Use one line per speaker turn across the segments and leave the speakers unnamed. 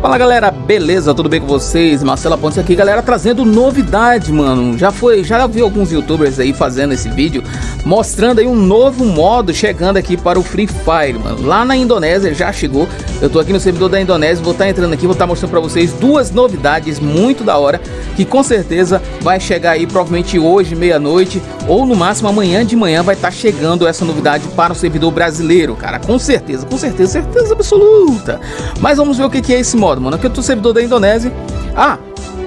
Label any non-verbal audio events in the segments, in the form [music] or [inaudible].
Fala galera, beleza? Tudo bem com vocês? Marcela Pontes aqui, galera, trazendo novidade, mano. Já foi, já vi alguns youtubers aí fazendo esse vídeo, mostrando aí um novo modo chegando aqui para o Free Fire, mano. Lá na Indonésia já chegou. Eu tô aqui no servidor da Indonésia, vou estar tá entrando aqui, vou estar tá mostrando para vocês duas novidades muito da hora, que com certeza vai chegar aí provavelmente hoje, meia-noite, ou no máximo amanhã de manhã vai estar tá chegando essa novidade para o servidor brasileiro, cara. Com certeza, com certeza, certeza absoluta. Mas vamos ver o que é esse modo mano. Aqui eu tô servidor da Indonésia. Ah,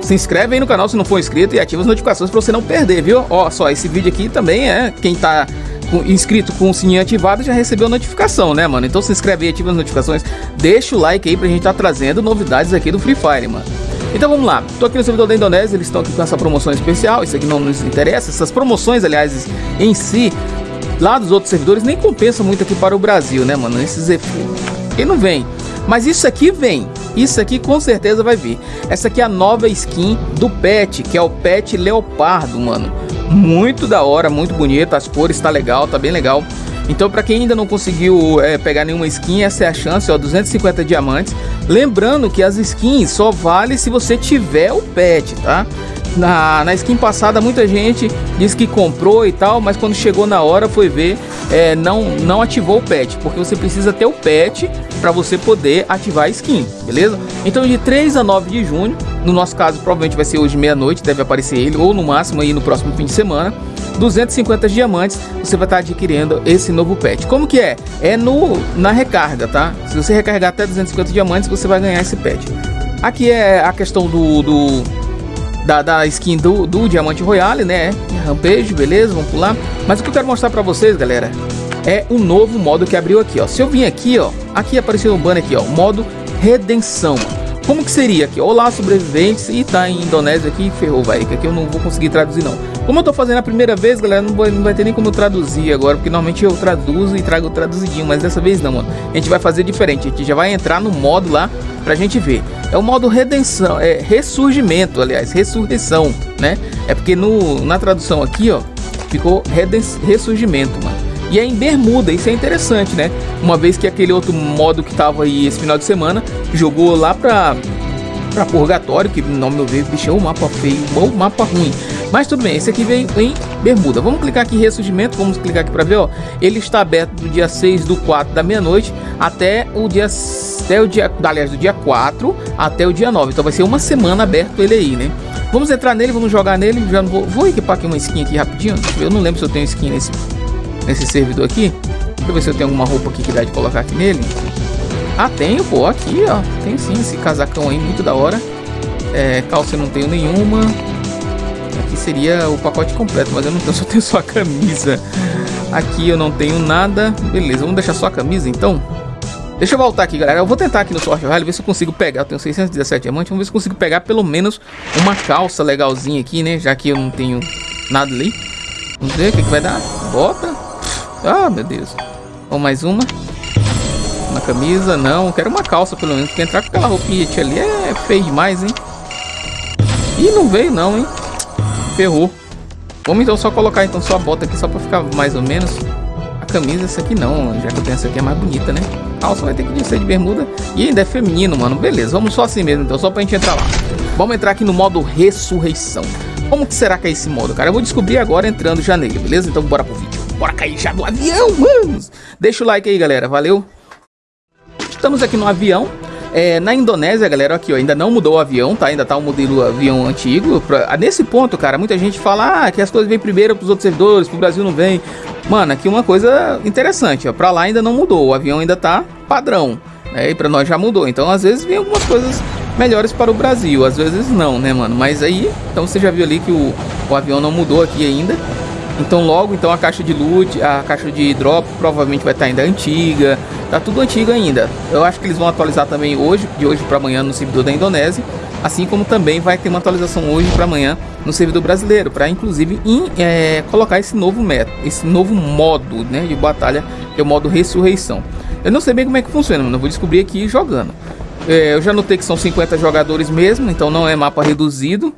se inscreve aí no canal se não for inscrito e ativa as notificações pra você não perder, viu? Ó, só, esse vídeo aqui também é quem tá inscrito com o sininho ativado já recebeu a notificação, né, mano? Então se inscreve aí, ativa as notificações, deixa o like aí pra gente tá trazendo novidades aqui do Free Fire, mano. Então vamos lá, tô aqui no servidor da Indonésia, eles estão aqui com essa promoção especial, isso aqui não nos interessa, essas promoções, aliás, em si, lá dos outros servidores, nem compensa muito aqui para o Brasil, né, mano? Esses... Quem não vem? Mas isso aqui vem, isso aqui com certeza vai vir. Essa aqui é a nova skin do Pet, que é o Pet Leopardo, mano. Muito da hora, muito bonito, as cores tá legal, tá bem legal. Então para quem ainda não conseguiu é, pegar nenhuma skin, essa é a chance, ó, 250 diamantes. Lembrando que as skins só vale se você tiver o pet, tá? Na, na skin passada muita gente disse que comprou e tal, mas quando chegou na hora foi ver, é, não, não ativou o pet, porque você precisa ter o pet para você poder ativar a skin, beleza? Então de 3 a 9 de junho, no nosso caso provavelmente vai ser hoje meia-noite, deve aparecer ele, ou no máximo aí no próximo fim de semana, 250 diamantes, você vai estar adquirindo esse novo pet. Como que é? É no, na recarga, tá? Se você recarregar até 250 diamantes, você vai ganhar esse pet. Aqui é a questão do, do da, da skin do, do Diamante Royale, né? Rampage, beleza, vamos pular. Mas o que eu quero mostrar pra vocês, galera, é o novo modo que abriu aqui, ó. Se eu vim aqui, ó, aqui apareceu um banner aqui, ó, modo Redenção. Como que seria aqui? Olá, sobreviventes, e tá em Indonésia aqui, ferrou, vai, que aqui eu não vou conseguir traduzir não. Como eu tô fazendo a primeira vez, galera, não, vou, não vai ter nem como eu traduzir agora, porque normalmente eu traduzo e trago traduzidinho, mas dessa vez não, mano. A gente vai fazer diferente, a gente já vai entrar no modo lá pra gente ver. É o modo redenção, é ressurgimento, aliás, ressurreição, né? É porque no, na tradução aqui, ó, ficou ressurgimento, mano. E é em Bermuda, isso é interessante, né? Uma vez que aquele outro modo que tava aí esse final de semana jogou lá pra, pra Purgatório, que no meu ver, bicho, é um mapa feio, ou mapa ruim. Mas tudo bem, esse aqui veio em Bermuda. Vamos clicar aqui em ressurgimento, vamos clicar aqui para ver, ó. Ele está aberto do dia 6 do 4 da meia-noite até o dia até o dia, aliás, do dia 4 até o dia 9. Então vai ser uma semana aberto ele aí, né? Vamos entrar nele, vamos jogar nele. Já vou, vou equipar aqui uma skin aqui rapidinho. Eu não lembro se eu tenho skin nesse nesse servidor aqui. Deixa eu ver se eu tenho alguma roupa aqui que dá de colocar aqui nele. Ah, tenho, pô, aqui, ó. Tem sim esse casacão aí, muito da hora. É, calça eu não tenho nenhuma. Aqui seria o pacote completo, mas eu não [laughs] tenho, só tenho só a camisa. Aqui eu não tenho nada. Beleza, vamos deixar só a camisa então. Deixa eu voltar aqui, galera. Eu vou tentar aqui no Sorte Rally ver se eu consigo pegar. Eu tenho 617 diamantes. Vamos ver se eu consigo pegar pelo menos uma calça legalzinha aqui, né? Já que eu não tenho nada ali. Vamos ver o que, que vai dar. Bota. Ah, meu Deus. Vamos mais uma. Uma camisa, não. Quero uma calça, pelo menos. Porque entrar com aquela roupinha ali é feio demais, hein? Ih, não veio não, hein? Ferrou. Vamos então só colocar então só a bota aqui, só pra ficar mais ou menos. A camisa, essa aqui não. Já que eu tenho essa aqui é mais bonita, né? Calça vai ter que ser de bermuda. E ainda é feminino, mano. Beleza, vamos só assim mesmo, então. Só pra gente entrar lá. Vamos entrar aqui no modo ressurreição. Como que será que é esse modo, cara? Eu vou descobrir agora entrando já nele, beleza? Então bora pro vídeo. Bora cair já do avião, mano. Deixa o like aí, galera. Valeu. Estamos aqui no avião. É, na Indonésia, galera, aqui ó, ainda não mudou o avião, tá? Ainda tá o modelo avião antigo. Pra, ah, nesse ponto, cara, muita gente fala ah, que as coisas vêm primeiro pros outros servidores, pro Brasil não vem. Mano, aqui uma coisa interessante, ó. Pra lá ainda não mudou, o avião ainda tá padrão. Né? E pra nós já mudou. Então, às vezes, vem algumas coisas melhores para o Brasil. Às vezes não, né, mano? Mas aí, então você já viu ali que o, o avião não mudou aqui ainda. Então logo, então a caixa de loot, a caixa de drop provavelmente vai estar ainda antiga. Tá tudo antigo ainda. Eu acho que eles vão atualizar também hoje, de hoje para amanhã no servidor da Indonésia. Assim como também vai ter uma atualização hoje para amanhã no servidor brasileiro, para inclusive in, é, colocar esse novo método, esse novo modo né, de batalha, que é o modo ressurreição. Eu não sei bem como é que funciona, mas eu vou descobrir aqui jogando. É, eu já notei que são 50 jogadores mesmo, então não é mapa reduzido.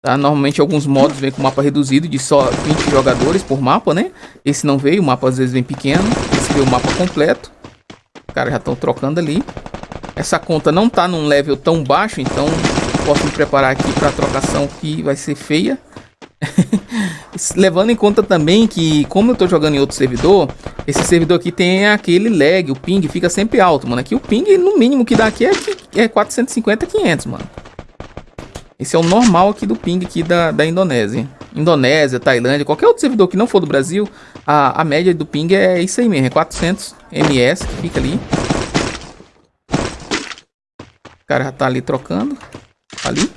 Tá? Normalmente alguns modos vêm com mapa reduzido de só 20 jogadores por mapa, né? Esse não veio, o mapa às vezes vem pequeno. Esse veio o mapa completo. Os caras já estão trocando ali. Essa conta não tá num level tão baixo, então posso me preparar aqui para a trocação que vai ser feia. [laughs] Levando em conta também que, como eu tô jogando em outro servidor, esse servidor aqui tem aquele lag, o ping fica sempre alto, mano. Aqui o ping, no mínimo que dá aqui é, é 450, 500, mano. Esse é o normal aqui do ping aqui da, da Indonésia. Indonésia, Tailândia, qualquer outro servidor que não for do Brasil, a, a média do ping é isso aí mesmo, é 400 ms que fica ali. O cara já tá ali trocando. Ali.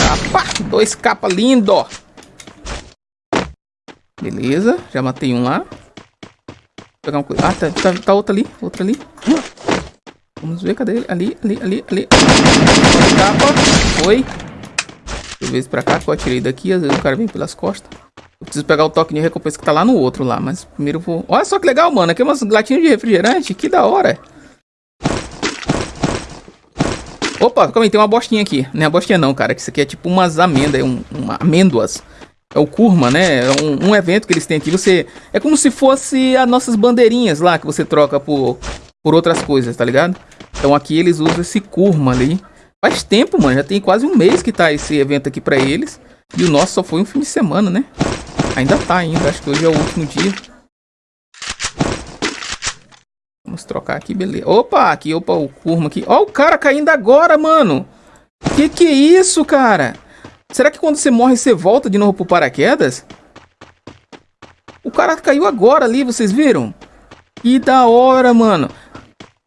Capa, dois capa lindo. Beleza, já matei um lá. Vou pegar um Ah, tá, tá, tá outro ali, outro ali. Vamos ver, cadê ele? Ali, ali, ali, ali. Capa, foi. Deixa eu ver se pra cá que eu atirei daqui. Às vezes o cara vem pelas costas. Eu preciso pegar o toque de recompensa que tá lá no outro lá. Mas primeiro eu vou... Olha só que legal, mano. Aqui é umas latinhas de refrigerante. Que da hora. Opa, calma aí, tem uma bostinha aqui. Não é a bostinha não, cara. Isso aqui é tipo umas amêndoas, um, uma amêndoas. É o Kurma, né? É um, um, evento que eles têm aqui. Você É como se fosse as nossas bandeirinhas lá que você troca por, por outras coisas, tá ligado? Então aqui eles usam esse Kurma ali. Faz tempo, mano. Já tem quase um mês que tá esse evento aqui pra eles. E o nosso só foi um fim de semana, né? Ainda tá ainda. Acho que hoje é o último dia. Vamos trocar aqui, beleza. Opa, aqui, opa, o Kurma aqui. Ó o cara caindo agora, mano. Que que é isso, cara? Será que quando você morre, você volta de novo pro paraquedas? O cara caiu agora ali, vocês viram? Que da hora, mano.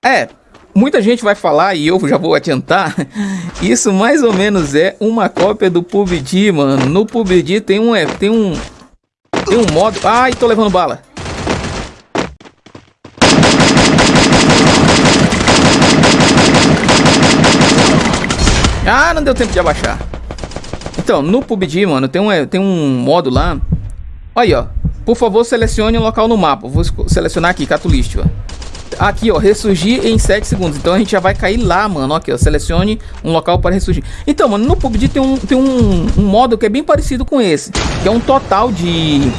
É, muita gente vai falar, e eu já vou adiantar, [laughs] isso mais ou menos é uma cópia do PUBG, mano. No PUBG tem um, é, tem um, tem um modo... Ai, tô levando bala. Ah, não deu tempo de abaixar. Então, no PUBG, mano, tem um, tem um modo lá. Aí, ó. Por favor, selecione um local no mapa. Vou selecionar aqui, Catulist, ó. Aqui, ó, ressurgir em 7 segundos. Então a gente já vai cair lá, mano. Aqui, ó, selecione um local para ressurgir. Então, mano, no PUBG tem um, tem um, um modo que é bem parecido com esse. Que é um total de...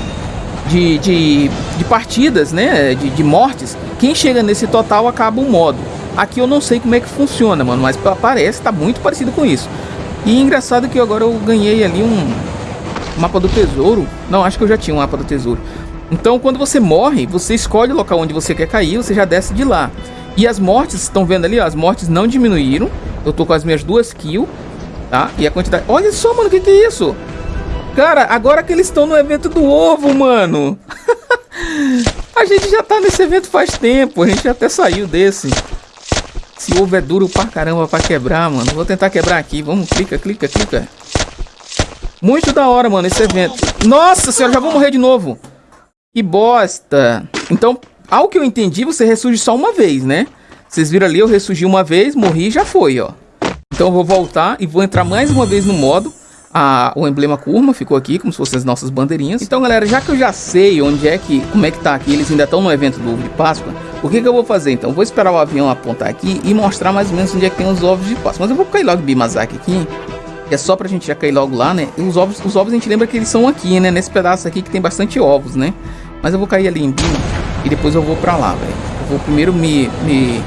De, de, de partidas, né? De, de mortes. Quem chega nesse total acaba o modo. Aqui eu não sei como é que funciona, mano, mas parece tá muito parecido com isso. E engraçado que agora eu ganhei ali um mapa do tesouro. Não, acho que eu já tinha um mapa do tesouro. Então, quando você morre, você escolhe o local onde você quer cair, você já desce de lá. E as mortes, estão vendo ali, ó, as mortes não diminuíram. Eu tô com as minhas duas kills, tá? E a quantidade... Olha só, mano, o que que é isso? Cara, agora que eles estão no evento do ovo, mano. [laughs] a gente já tá nesse evento faz tempo, a gente até saiu desse. Esse ovo é duro pra caramba pra quebrar, mano. Vou tentar quebrar aqui. Vamos, clica, clica, clica. Muito da hora, mano, esse evento. Nossa senhora, já vou morrer de novo. Que bosta. Então, ao que eu entendi, você ressurge só uma vez, né? Vocês viram ali, eu ressurgi uma vez, morri e já foi, ó. Então eu vou voltar e vou entrar mais uma vez no modo. Ah, o emblema curva ficou aqui, como se fossem as nossas bandeirinhas. Então, galera, já que eu já sei onde é que, como é que tá aqui, eles ainda estão no evento do ovo de Páscoa, o que, que eu vou fazer então? Vou esperar o avião apontar aqui e mostrar mais ou menos onde é que tem os ovos de Páscoa. Mas eu vou cair logo Bimazaki aqui, é só pra gente já cair logo lá, né? Os ovos, os ovos a gente lembra que eles são aqui, né? Nesse pedaço aqui que tem bastante ovos, né? Mas eu vou cair ali em Bima e depois eu vou pra lá, velho. Eu vou primeiro me... me...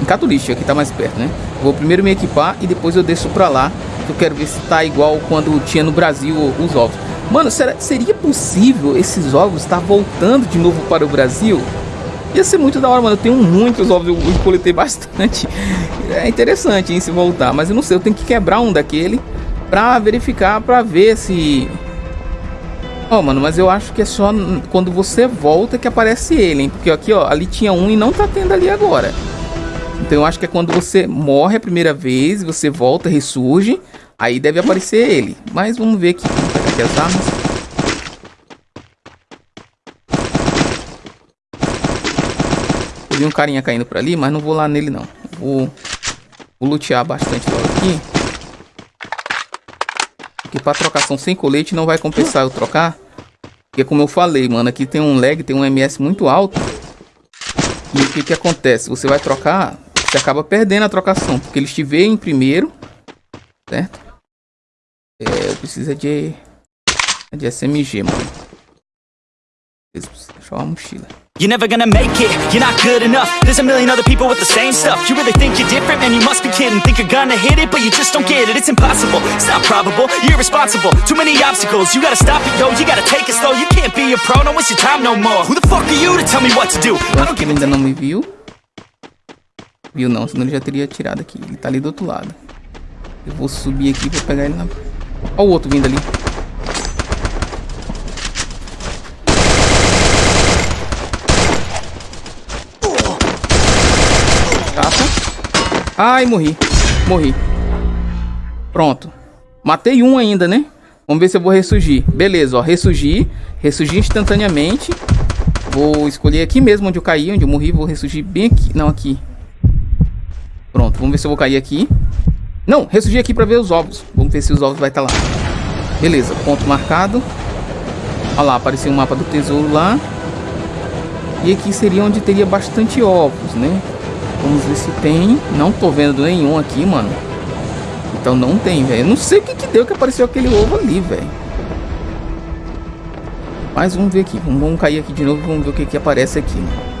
Em Catuliste, aqui tá mais perto, né? Eu vou primeiro me equipar e depois eu desço pra lá. Eu quero ver se tá igual quando tinha no Brasil os ovos. Mano, será, seria possível esses ovos estar tá voltando de novo para o Brasil? Ia ser muito da hora, mano. Eu tenho muitos ovos, eu, coletei [laughs] bastante. É interessante, hein, se voltar. Mas eu não sei, eu tenho que quebrar um daquele pra verificar, pra ver se... Ó, oh, mano, mas eu acho que é só quando você volta que aparece ele, hein? Porque aqui, ó, ali tinha um e não tá tendo ali agora. Então eu acho que é quando você morre a primeira vez, você volta, ressurge, aí deve aparecer ele. Mas vamos ver aqui, aqui as armas. Vi um carinha caindo por ali, mas não vou lá nele não. Vou, vou lutear bastante logo aqui. Porque pra trocação sem colete não vai compensar eu trocar. Porque como eu falei, mano, aqui tem um lag, tem um MS muito alto. E o que que acontece? Você vai trocar, você acaba perdendo a trocação. Porque eles te veem primeiro, certo? É, eu preciso de, de SMG, mano. Deixa eu uma mochila.
You're never gonna make it, you're not good enough. There's a million other people with the same stuff. You really think you're different, man, you must be kidding. Think you're gonna hit it, but you just don't get it. It's impossible, it's not probable, you're irresponsible. Too many obstacles, you gotta stop it, yo. You gotta take it slow, you can't be a pro. Don't waste your time no more. Who the fuck are you to tell me what to do?
Eu acho que ele ainda não me viu. Viu não, senão ele já teria tirado aqui. Ele tá ali do outro lado. Eu vou subir aqui vou pegar ele na... Olha o outro vindo ali Ai, morri. Morri. Pronto. Matei um ainda, né? Vamos ver se eu vou ressurgir. Beleza, ó. Ressurgir. Ressurgir instantaneamente. Vou escolher aqui mesmo onde eu caí, onde eu morri. Vou ressurgir bem aqui. Não, aqui. Pronto, vamos ver se eu vou cair aqui. Não, ressurgir aqui pra ver os ovos. Vamos ver se os ovos vai estar tá lá. Beleza, ponto marcado. Olha lá, apareceu um mapa do tesouro lá. E aqui seria onde teria bastante ovos, né? Vamos ver se tem. Não tô vendo nenhum aqui, mano. Então não tem, velho. Não sei o que que deu que apareceu aquele ovo ali, velho. Mas vamos ver aqui. Vamos, cair aqui de novo vamos ver o que que aparece aqui, mano.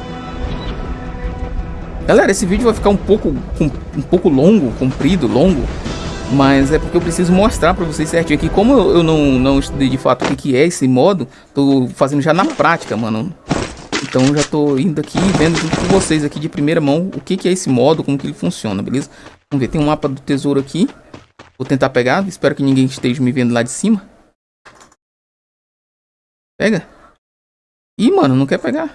Galera, esse vídeo vai ficar um pouco, um pouco longo, comprido, longo. Mas é porque eu preciso mostrar pra vocês certinho aqui. Como eu não, não estudei de fato o que, que é esse modo, tô fazendo já na prática, mano. Então já tô indo aqui vendo com vocês aqui de primeira mão o que, que é esse modo, como que ele funciona, beleza? Vamos ver, tem um mapa do tesouro aqui. Vou tentar pegar, espero que ninguém esteja me vendo lá de cima. Pega. Ih, mano, não quer pegar.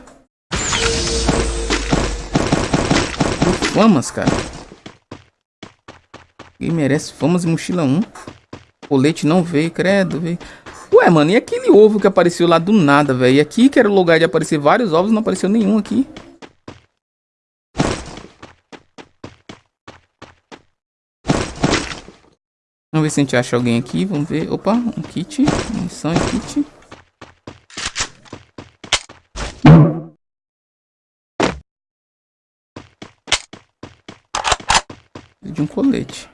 Famas, cara. Quem merece famas e mochila 1. Colete não veio, credo, veio. Ué, mano, e aquele ovo que apareceu lá do nada, velho? E aqui, que era o lugar de aparecer vários ovos, não apareceu nenhum aqui. Vamos ver se a gente acha alguém aqui. Vamos ver. Opa, um kit. Munição e kit. De um colete.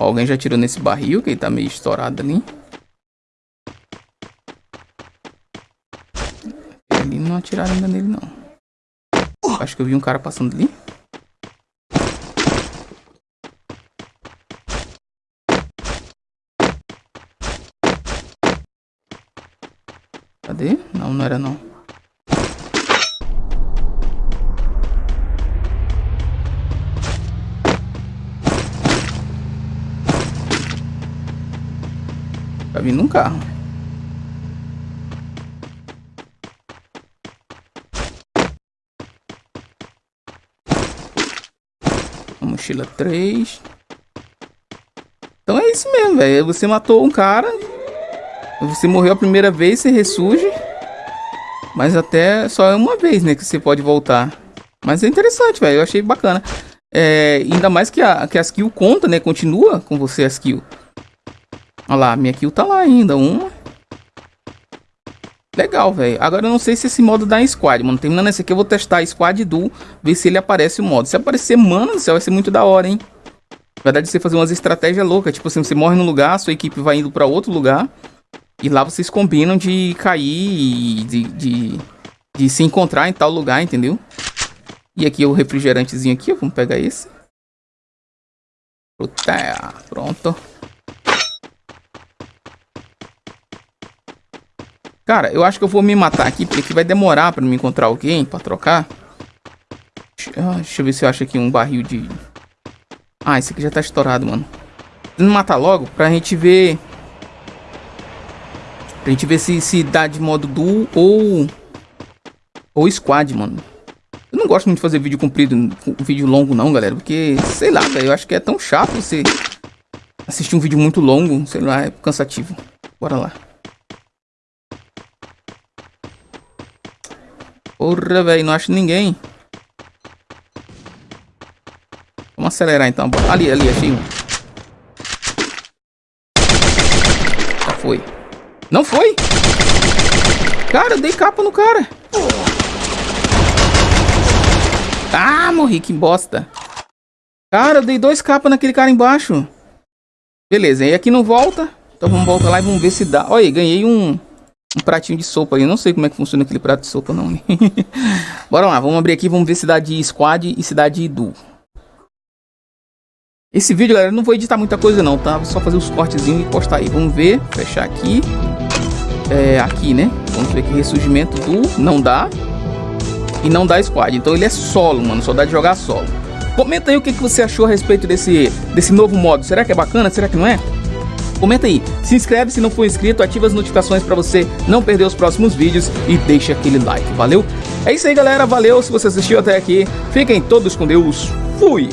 Ó, alguém já tirou nesse barril, que ele tá meio estourado ali. Não atiraram ainda nele, não. Acho que eu vi um cara passando ali. Cadê? Não, não era não. Tá vindo um carro. Mochila 3. Então é isso mesmo, velho. Você matou um cara. Você morreu a primeira vez, você ressurge. Mas até só é uma vez, né? Que você pode voltar. Mas é interessante, velho. Eu achei bacana. É, ainda mais que a, que a skill conta, né? Continua com você a skill. Olha lá, minha kill tá lá ainda. Uma. Legal, velho. Agora eu não sei se esse modo dá em squad, mano. Terminando esse aqui, eu vou testar squad duo, ver se ele aparece o modo. Se aparecer, mano do céu, vai ser muito da hora, hein? Na verdade, você fazer umas estratégias loucas. Tipo assim, você morre num lugar, sua equipe vai indo pra outro lugar. E lá vocês combinam de cair de, de, de se encontrar em tal lugar, entendeu? E aqui o refrigerantezinho aqui, vamos pegar esse. Pronto. Cara, eu acho que eu vou me matar aqui, porque vai demorar pra me encontrar alguém pra trocar. Deixa, deixa eu ver se eu acho aqui um barril de... Ah, esse aqui já tá estourado, mano. Vamos matar logo pra gente ver... Pra gente ver se, se dá de modo duo ou... Ou squad, mano. Eu não gosto muito de fazer vídeo comprido, vídeo longo não, galera. Porque, sei lá, velho, eu acho que é tão chato você assistir um vídeo muito longo. Sei lá, é cansativo. Bora lá. Porra, velho, não acho ninguém. Vamos acelerar então. Ali, ali, achei um. Já foi. Não foi? Cara, eu dei capa no cara. Ah, morri, que bosta. Cara, eu dei dois capas naquele cara embaixo. Beleza, e aqui não volta. Então vamos voltar lá e vamos ver se dá. Olha aí, ganhei um... um pratinho de sopa aí. Eu não sei como é que funciona aquele prato de sopa, não. [laughs] Bora lá, vamos abrir aqui, vamos ver cidade Squad e cidade Idu. Esse vídeo, galera, não vou editar muita coisa não, tá? Vou só fazer os cortezinhos e postar aí. Vamos ver, fechar aqui. É, aqui, né? Vamos ver aqui, ressurgimento do... Não dá. E não dá squad. Então ele é solo, mano. Só dá de jogar solo. Comenta aí o que, que você achou a respeito desse, desse novo modo. Será que é bacana? Será que não é? Comenta aí, se inscreve se não for inscrito, ativa as notificações para você não perder os próximos vídeos e deixa aquele like, valeu? É isso aí galera, valeu se você assistiu até aqui, fiquem todos com Deus, fui!